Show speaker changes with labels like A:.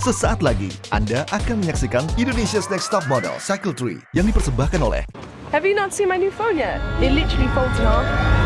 A: Sesaat lagi, Anda akan menyaksikan Indonesia's Next Top Model Cycle 3 yang dipersembahkan oleh
B: Have you not seen my new phone yet? It literally folds in half.